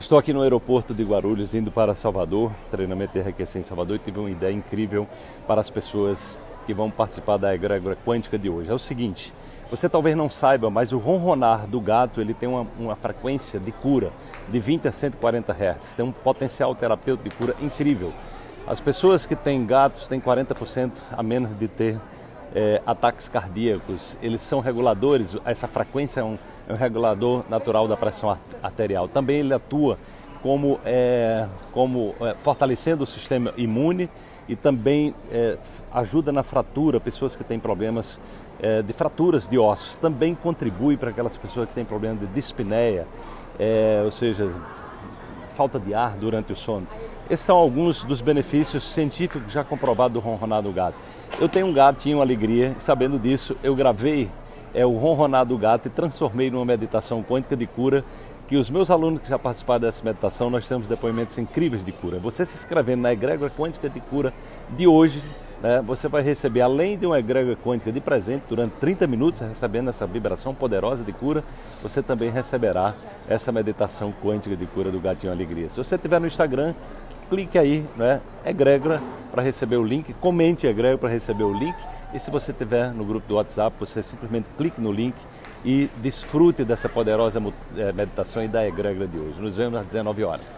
Estou aqui no aeroporto de Guarulhos, indo para Salvador, treinamento enriquecer em Salvador, e tive uma ideia incrível para as pessoas que vão participar da egrégora quântica de hoje. É o seguinte, você talvez não saiba, mas o ronronar do gato ele tem uma, uma frequência de cura de 20 a 140 Hz, tem um potencial terapêutico de cura incrível. As pessoas que têm gatos têm 40% a menos de ter é, ataques cardíacos, eles são reguladores, essa frequência é um, é um, regulador natural da pressão arterial. Também ele atua como, é, como é, fortalecendo o sistema imune e também é, ajuda na fratura, pessoas que têm problemas é, de fraturas de ossos. Também contribui para aquelas pessoas que têm problemas de dispneia, ou seja, falta de ar durante o sono. Esses são alguns dos benefícios científicos já comprovados do ronronar do gato. Eu tenho um gato, uma alegria, sabendo disso, eu gravei é, o ronronar do gato e transformei numa meditação quântica de cura, que os meus alunos que já participaram dessa meditação, nós temos depoimentos incríveis de cura. Você se inscrevendo na egrégora quântica de cura de hoje, né, você vai receber, além de uma egrégora quântica de presente, durante 30 minutos, recebendo essa vibração poderosa de cura, você também receberá essa meditação quântica de cura do Gatinho Alegria. Se você estiver no Instagram, clique aí, né, egrégora, para receber o link, comente egrégora para receber o link, e se você estiver no grupo do WhatsApp, você simplesmente clique no link e desfrute dessa poderosa eh, meditação e da egrégora de hoje. Nos vemos às 19 horas.